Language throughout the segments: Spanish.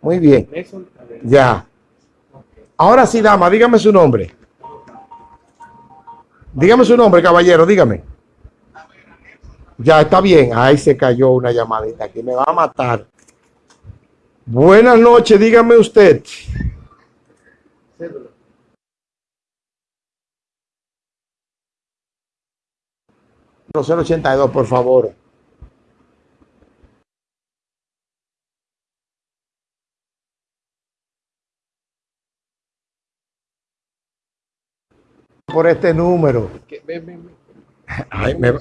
Muy bien. Ya. Ahora sí, dama, dígame su nombre. Dígame su nombre, caballero, dígame. Ya está bien. Ahí se cayó una llamadita que me va a matar. Buenas noches, dígame usted. No, 082, por favor. Por este número. Ay, me-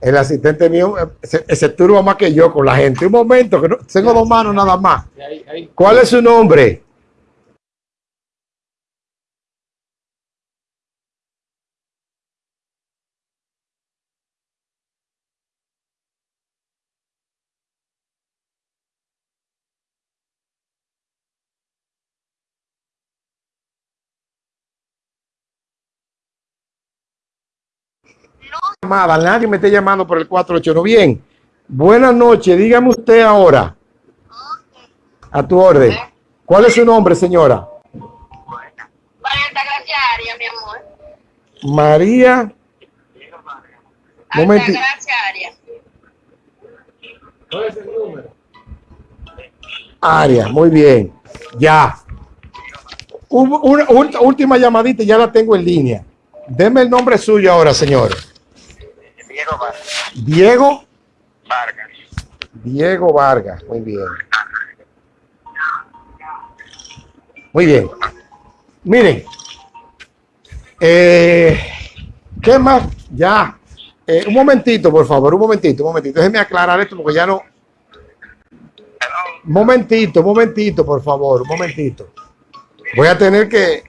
el asistente mío se, se turba más que yo con la gente. Un momento, que no, tengo dos manos nada más. ¿Cuál es su nombre? Llamada, nadie me esté llamando por el 481. Bien, buenas noches, dígame usted ahora. A tu orden. ¿Cuál es su nombre, señora? Aria, mi amor. María. Gracia Aria. Área, muy bien. Ya. Hubo Una, ult- última llamadita ya la tengo en línea. Deme el nombre suyo ahora, señor. Diego Vargas. Diego. Vargas. Muy bien. Muy bien. Miren. eh, ¿Qué más? Ya. Eh, un momentito, por favor. Un momentito, un momentito. Déjenme aclarar esto porque ya no. Un momentito, un momentito, por favor. Un momentito. Voy a tener que.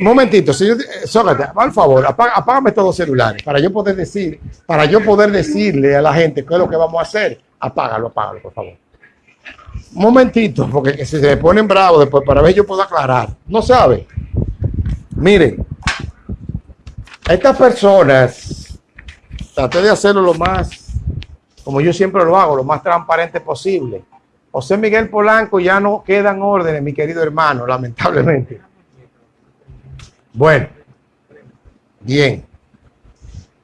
Momentito, señor. eh, Sócrates, por favor, apaga- apágame estos dos celulares para yo poder decir, para yo poder decirle a la gente qué es lo que vamos a hacer. Apágalo, apágalo, por favor. Momentito, porque si se ponen bravos después, para ver yo puedo aclarar. No sabe. Miren, estas personas, traté de hacerlo lo más, como yo siempre lo hago, lo más transparente posible. José Miguel Polanco ya no quedan órdenes, mi querido hermano, lamentablemente. Bueno, bien.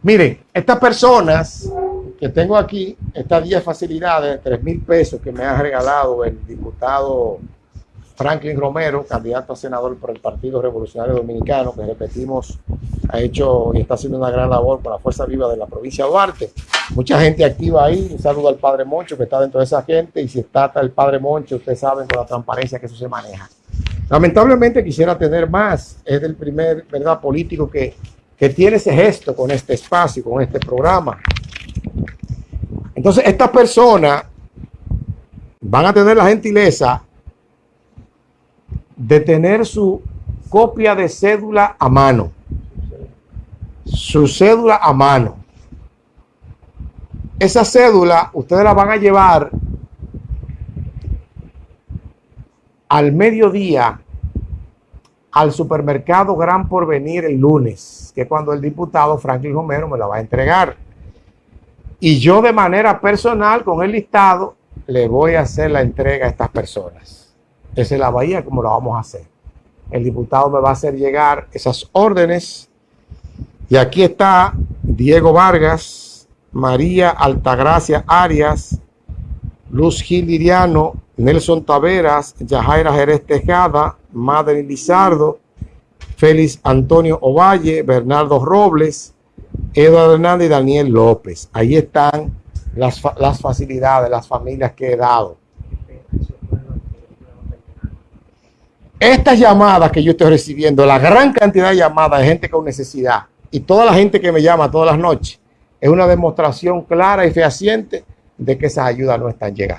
Miren, estas personas que tengo aquí, estas 10 facilidades de 3 mil pesos que me ha regalado el diputado Franklin Romero, candidato a senador por el Partido Revolucionario Dominicano, que repetimos, ha hecho y está haciendo una gran labor por la Fuerza Viva de la provincia de Duarte. Mucha gente activa ahí. Un saludo al Padre Moncho, que está dentro de esa gente. Y si está el Padre Moncho, ustedes saben con la transparencia que eso se maneja. Lamentablemente quisiera tener más. Es el primer, ¿verdad?, político que, que tiene ese gesto con este espacio, con este programa. Entonces, estas personas van a tener la gentileza de tener su copia de cédula a mano. Su cédula a mano. Esa cédula ustedes la van a llevar al mediodía al supermercado Gran Porvenir el lunes, que es cuando el diputado Franklin Romero me la va a entregar. Y yo de manera personal, con el listado, le voy a hacer la entrega a estas personas. Esa es la bahía como la vamos a hacer. El diputado me va a hacer llegar esas órdenes. Y aquí está Diego Vargas, María Altagracia Arias, Luz Gil Liriano, Nelson Taveras, Yajaira Jerez Tejada, Madeline Lizardo, Félix Antonio Ovalle, Bernardo Robles, Eduardo Hernández y Daniel López. Ahí están las, las facilidades, las familias que he dado. Estas llamadas que yo estoy recibiendo, la gran cantidad de llamadas de gente con necesidad y toda la gente que me llama todas las noches, es una demostración clara y fehaciente de que esas ayudas no están llegando.